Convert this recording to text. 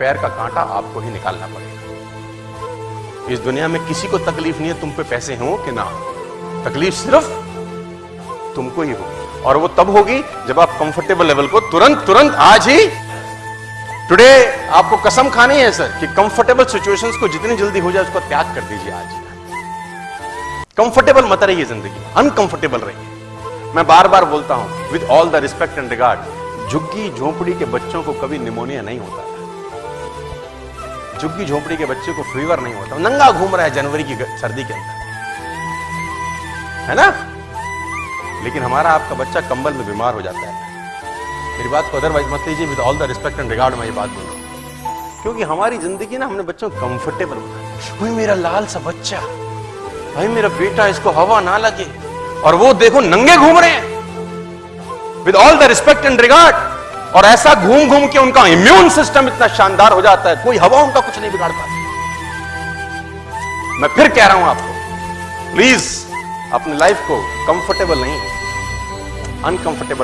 पैर का कांटा आपको ही निकालना पड़ेगा। इस दुनिया में किसी को तकलीफ़ नहीं है, तुम पे पैसे हो कि ना तकलीफ़ सिर्फ़ तुमको ही होगी। और वो तब होगी जब आप कंफर्टेबल लेवल को तुरंत तुरंत आज ही टुडे आपको कसम खानी है सर कि कंफर्टेबल सिचुएशंस को जितनी जल्दी हो जाए, उसको त्याग कर दीजिए आज कंफर्टेबल मत रहिए ज़िंदगी अनकंफर्टेबल रहिए। मैं बार बार बोलता हूँ with all the respect and regard झुग्गी, झोंपड़ी के बच्चों को कभी निमोनिया नहीं होता। झुग्गी झोपड़ी के बच्चे को फीवर नहीं होता, नंगा घूम रहा है जनवरी की सर्दी के अंदर। है ना? लेकिन हमारा आपका बच्चा कंबल में बीमार हो जाता है। मेरी बात को अदरवाइज़ मत लीजिए with all the respect and regard मैं ये बात बोल क्योंकि हमारी ज़िंदगी ना हमने बच्चों को कंफर्टेबल भाई मेरा लाल सा बच्चा, भाई मेरा बेटा, इसको हवा ना लगे, और वो देखो नंगे घूम रहे हैं। With all the respect and regard और ऐसा घूम घूम के उनका इम्यून सिस्टम इतना शानदार हो जाता है, कोई हवा उनका कुछ नहीं बिगाड़ पाती। मैं फिर कह रहा हूँ आपको प्लीज़ अपनी लाइफ को कंफर्टेबल नहीं अनकंफर्टेबल